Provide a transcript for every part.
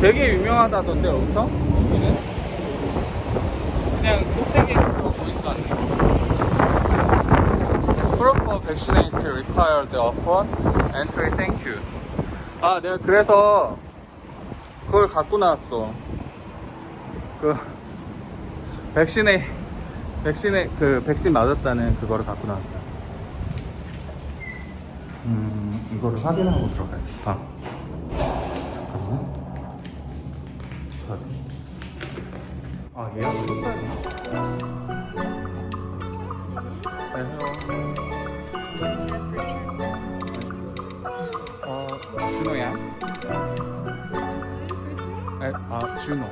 되게 유명하다던데 여기서? 여기는? 그냥 꼭대기에 있어 보니까 Proof of vaccinate required 아 내가 그래서 그걸 갖고 나왔어. 그 백신에 백신에 그 백신 맞았다는 그거를 갖고 나왔어. 음 이거를 확인하고 들어가야겠 아 예약 했어야 되나? 안녕하세요 어 준호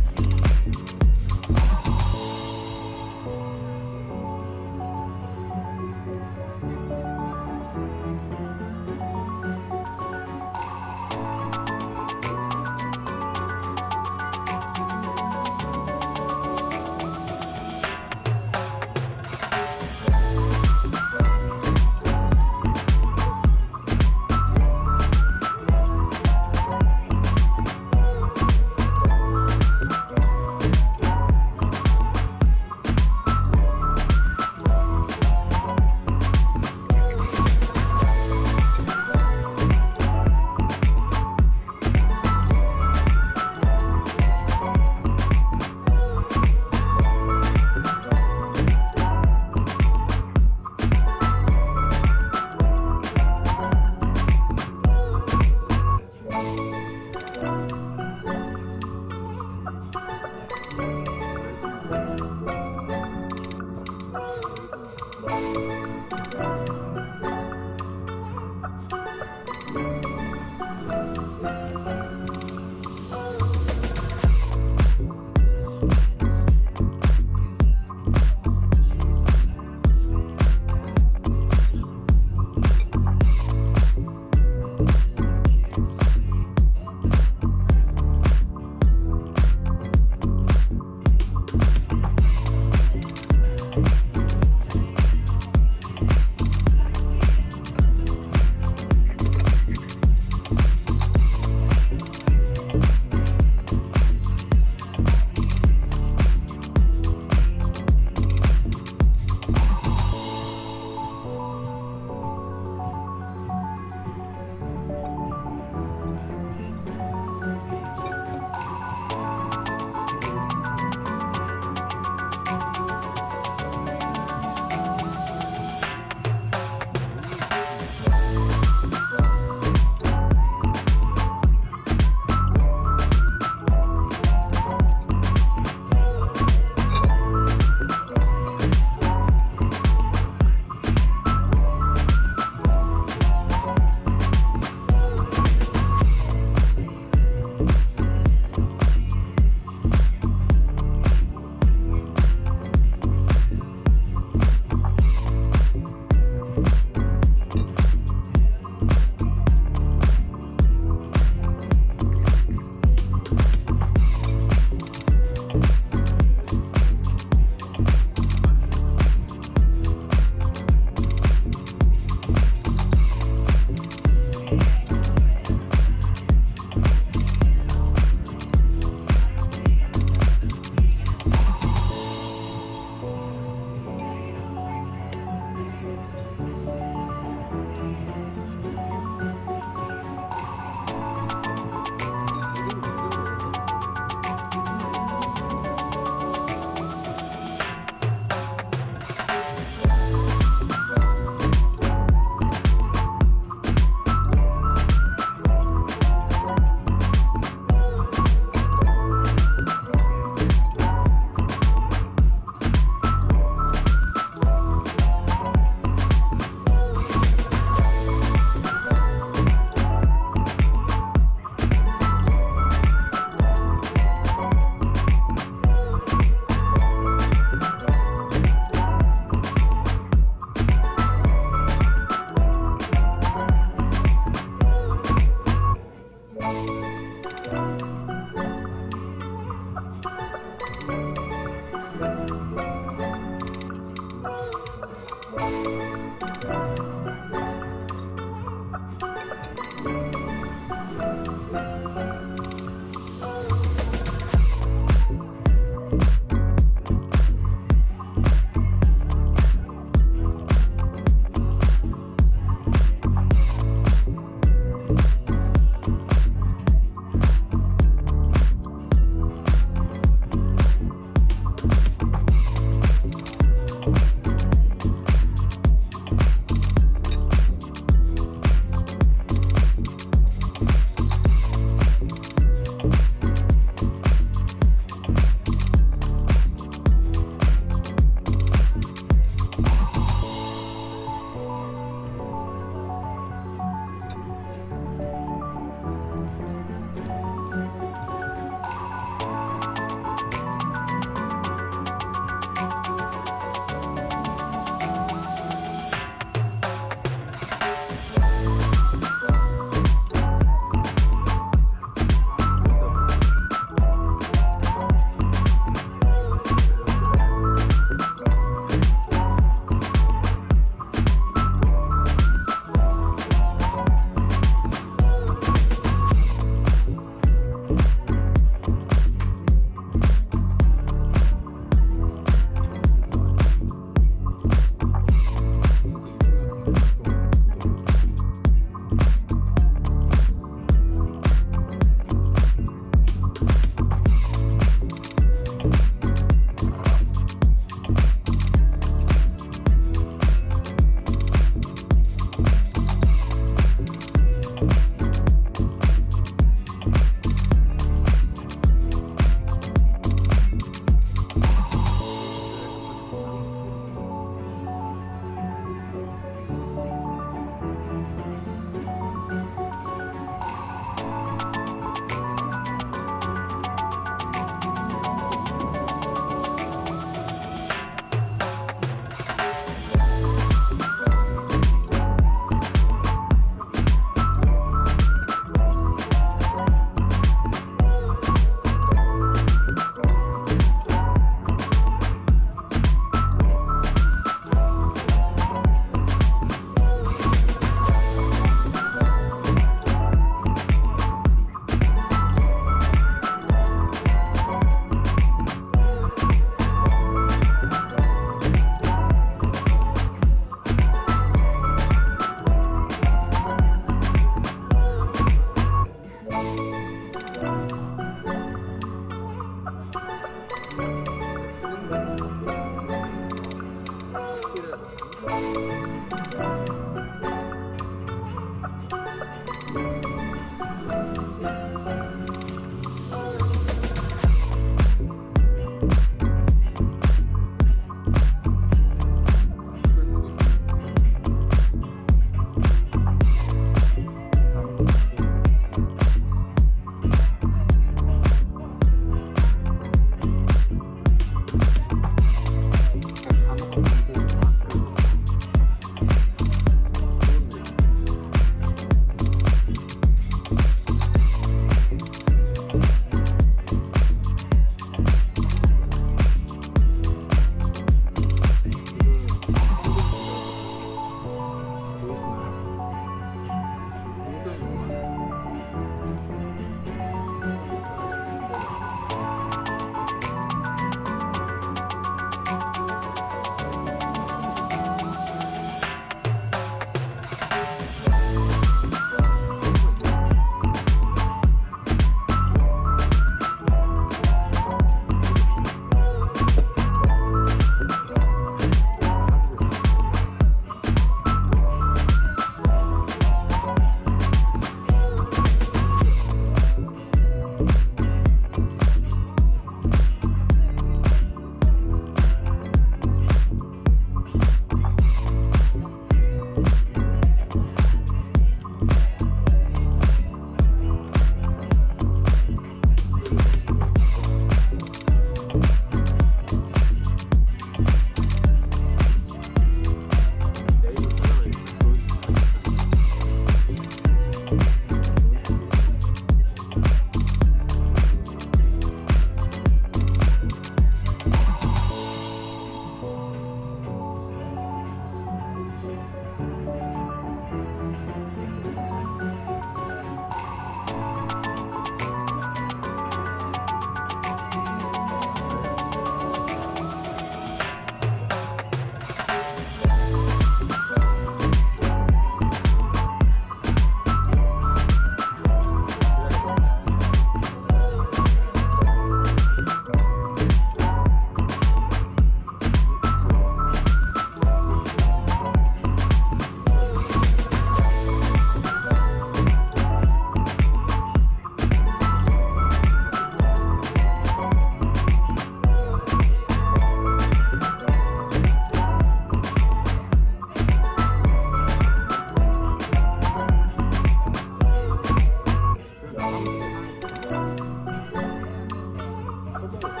不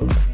아,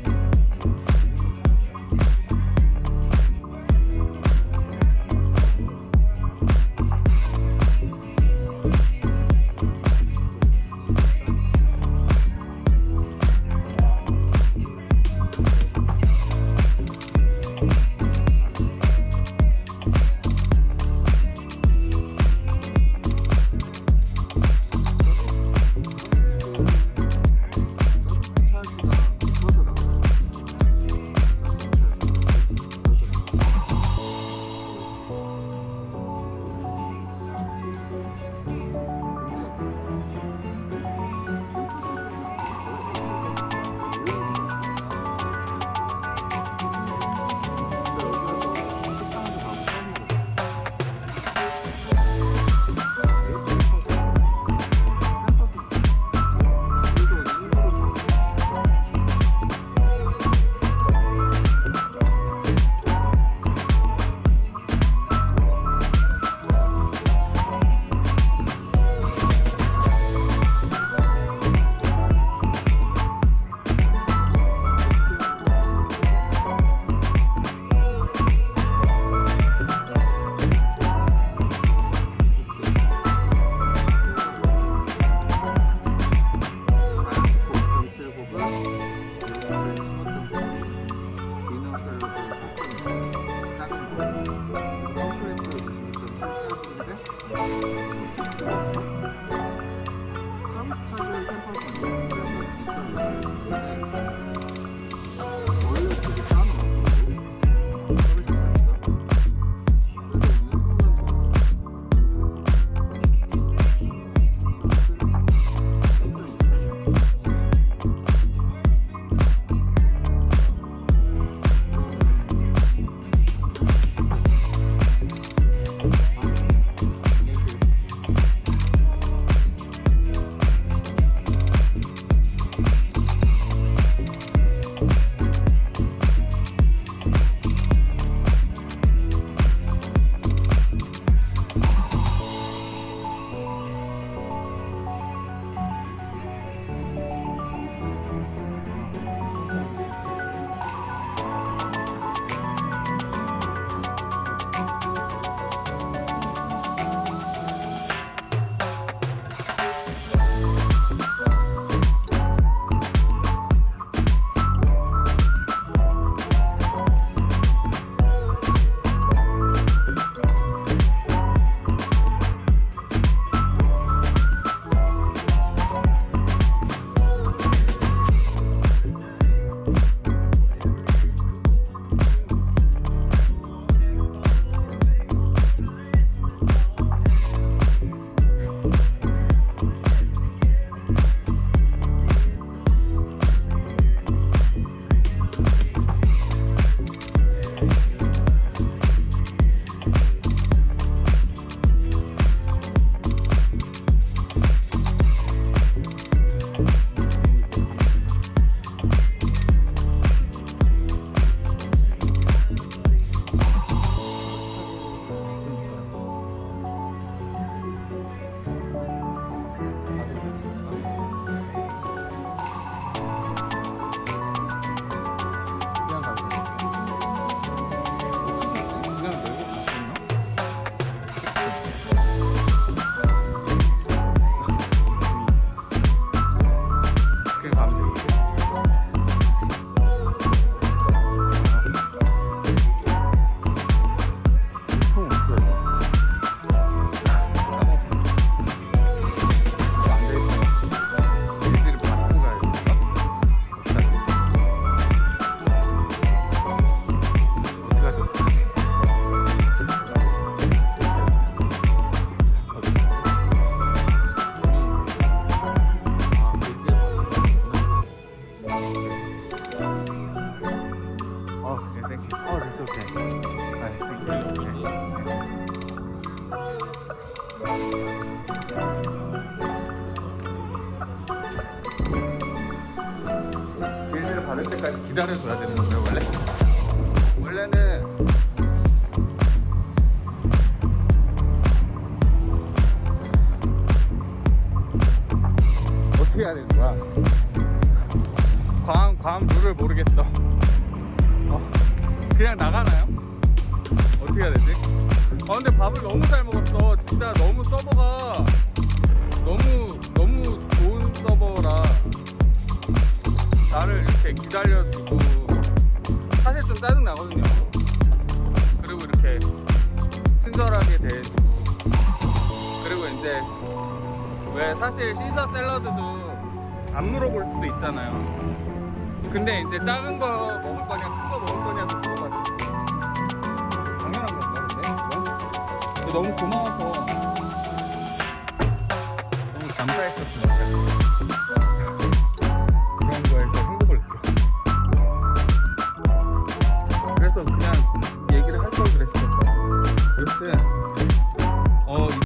기다려줘야 되는